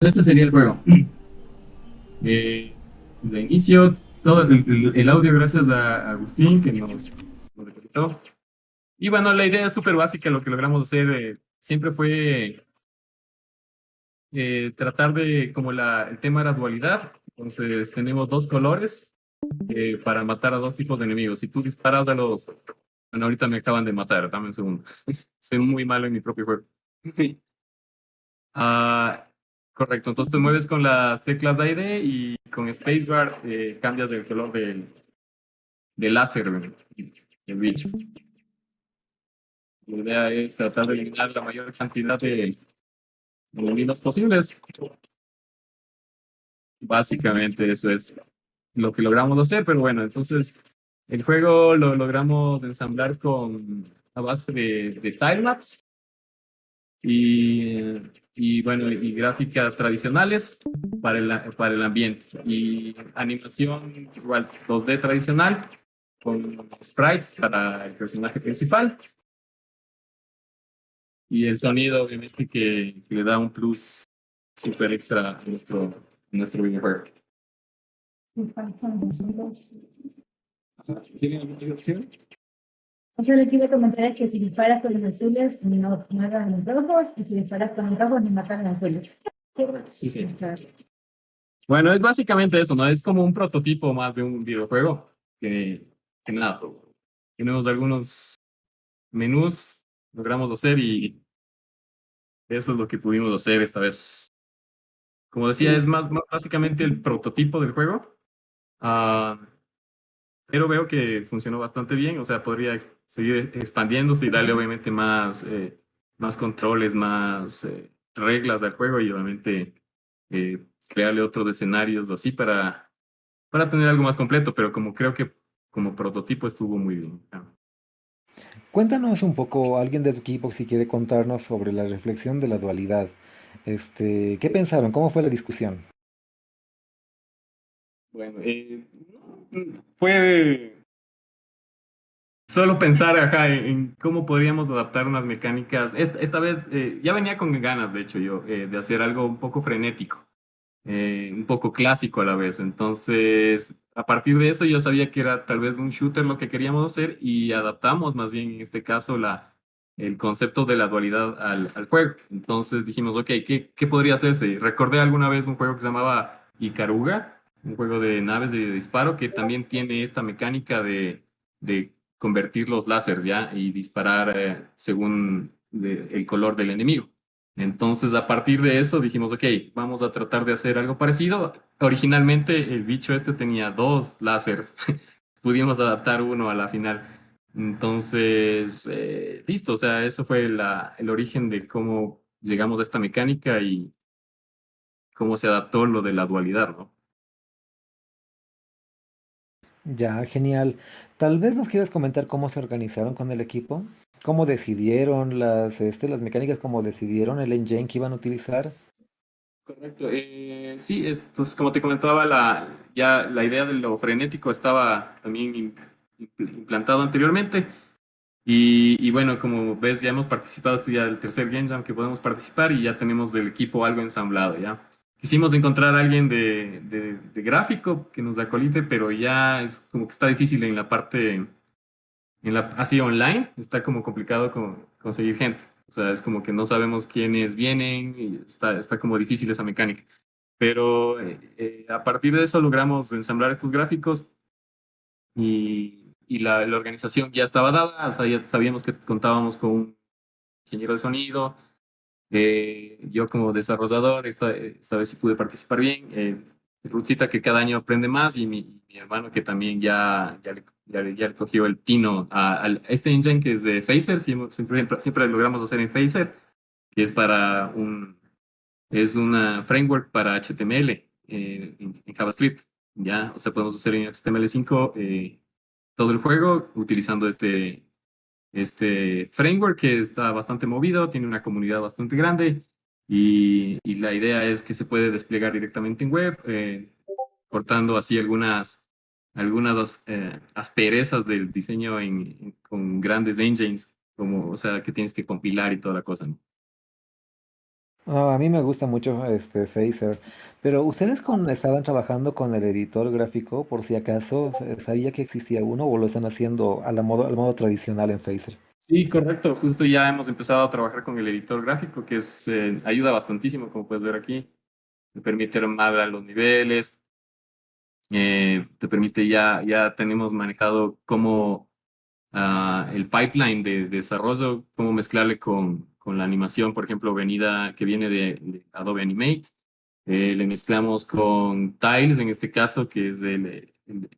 este sería el juego. Eh, de inicio, todo el, audio gracias a Agustín que nos, nos Y bueno, la idea es súper básica, lo que logramos hacer eh, siempre fue eh, tratar de, como la, el tema era dualidad, entonces tenemos dos colores eh, para matar a dos tipos de enemigos. Si tú disparas a los... Bueno, ahorita me acaban de matar, dame un segundo. Soy muy malo en mi propio juego. Sí. Ah, correcto, entonces te mueves con las teclas de ID y con Spacebar eh, cambias el color del, láser del bicho. La idea es tratar de eliminar la mayor cantidad de enemigos posibles. Básicamente eso es lo que logramos hacer, pero bueno, entonces el juego lo logramos ensamblar con a base de, de timelapse y, y bueno, y gráficas tradicionales para el, para el ambiente y animación igual 2D tradicional con sprites para el personaje principal y el sonido obviamente que, le da un plus super extra a nuestro, nuestro videojuego. ¿Tienen alguna opción? O sea, lo que iba a comentar es que si disparas con los azules, no matan los rojos, y si disparas con los rojos, no matan los azules. Sí, sí. Bueno, es básicamente eso, ¿no? Es como un prototipo más de un videojuego que, que nada. Tenemos algunos menús, logramos hacer y eso es lo que pudimos hacer esta vez. Como decía, es más, básicamente el prototipo del juego. Uh, pero veo que funcionó bastante bien, o sea, podría seguir expandiéndose y darle obviamente más, eh, más controles, más eh, reglas al juego y obviamente eh, crearle otros escenarios así para, para tener algo más completo, pero como creo que como prototipo estuvo muy bien. Cuéntanos un poco, alguien de tu equipo, si quiere contarnos sobre la reflexión de la dualidad. Este, ¿Qué pensaron? ¿Cómo fue la discusión? Bueno, eh, fue solo pensar en, cómo podríamos adaptar unas mecánicas. Esta, vez eh, ya venía con ganas, de hecho, yo, eh, de hacer algo un poco frenético, eh, un poco clásico a la vez. Entonces, a partir de eso yo sabía que era tal vez un shooter lo que queríamos hacer y adaptamos más bien en este caso la, el concepto de la dualidad al, al juego. Entonces dijimos, ok, ¿qué, ¿qué podría hacerse? Recordé alguna vez un juego que se llamaba Icaruga, un juego de naves de disparo que también tiene esta mecánica de, de convertir los láseres ya y disparar eh, según el color del enemigo. Entonces, a partir de eso dijimos, ok, vamos a tratar de hacer algo parecido. Originalmente el bicho este tenía dos láseres. Pudimos adaptar uno a la final. Entonces, eh, listo, o sea, eso fue la, el origen de cómo llegamos a esta mecánica y cómo se adaptó lo de la dualidad, ¿no? Ya, genial. Tal vez nos quieras comentar cómo se organizaron con el equipo, cómo decidieron las, este, las mecánicas, cómo decidieron el engine que iban a utilizar. Correcto. Eh, sí, entonces como te comentaba, la, ya la idea de lo frenético estaba también implantado anteriormente. Y, y, bueno, como ves, ya hemos participado, este ya el tercer Game Jam que podemos participar y ya tenemos del equipo algo ensamblado, ¿ya? Quisimos encontrar a alguien de, de, gráfico que nos acolite, pero ya es como que está difícil en la parte, en la, así online, está como complicado conseguir gente. O sea, es como que no sabemos quiénes vienen y está, está como difícil esa mecánica. Pero eh, eh, a partir de eso logramos ensamblar estos gráficos y, y la, la, organización ya estaba dada, o sea, ya sabíamos que contábamos con un ingeniero de sonido, eh, yo como desarrollador, esta, esta vez sí pude participar bien. Eh, que cada año aprende más y mi, mi hermano que también ya, ya, le, ya, le, cogió el tino a, este engine que es de Phaser, siempre, siempre, logramos hacer en Phaser, que es para un, es una framework para HTML eh, en, JavaScript, ya, o sea, podemos hacer en HTML5 eh, todo el juego utilizando este, este framework que está bastante movido, tiene una comunidad bastante grande y, la idea es que se puede desplegar directamente en web, eh, cortando así algunas, algunas eh, asperezas del diseño con grandes engines, como, o sea, que tienes que compilar y toda la cosa. A mí me gusta mucho este Phaser, pero ustedes estaban trabajando con el editor gráfico, por si acaso, ¿sa- ¿sabía que existía uno o lo están haciendo al modo tradicional en Phaser? Sí, correcto. Justo ya hemos empezado a trabajar con el editor gráfico, que es, eh, ayuda bastantísimo, como puedes ver aquí. Me permite armar los niveles, eh, te permite ya, ya tenemos manejado cómo ah, el pipeline de, desarrollo, cómo mezclarle con, con la animación, por ejemplo, venida que viene de, de Adobe Animate. Eh, le mezclamos con Tiles, en este caso, que es el, el-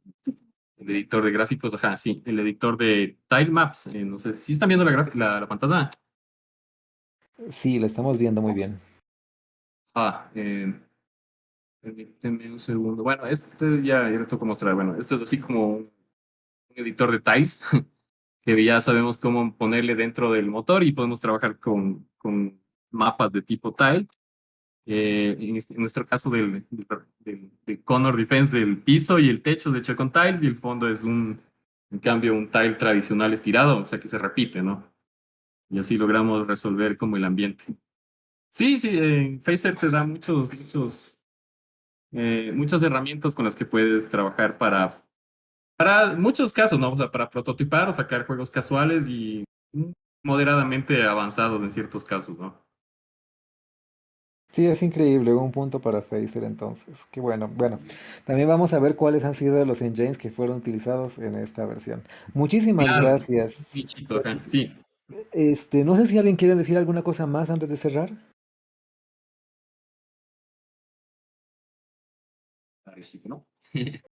el editor de gráficos, ajá, sí, el editor de Tile Maps. eh, no sé, si están viendo la, la, la pantalla? Sí, lo estamos viendo muy bien. Ah, eh, permíteme un segundo. Bueno, este ya, ya le toco mostrar. Bueno, este es así como un editor de tiles que ya sabemos cómo ponerle dentro del motor y podemos trabajar con, con mapas de tipo tile. Eh, en, este- en nuestro caso del, del, del- del Connor Defense, el piso y el techo es hecho con tiles y el fondo es un, en cambio, un tile tradicional estirado, o sea que se repite, ¿no? Y así logramos resolver como el ambiente. Sí, sí, eh, Phaser te da muchos, muchos, eh, muchas herramientas con las que puedes trabajar para, para muchos casos, ¿no? O sea, para prototipar o sacar juegos casuales y moderadamente avanzados en ciertos casos, ¿no? Sí, es increíble, un punto para Phaser entonces. Qué bueno. Bueno, también vamos a ver cuáles han sido los engines que fueron utilizados en esta versión. Muchísimas Claro, gracias. bichito, ajá, sí. Este, no sé si alguien quiere decir alguna cosa más antes de cerrar. Parece que no.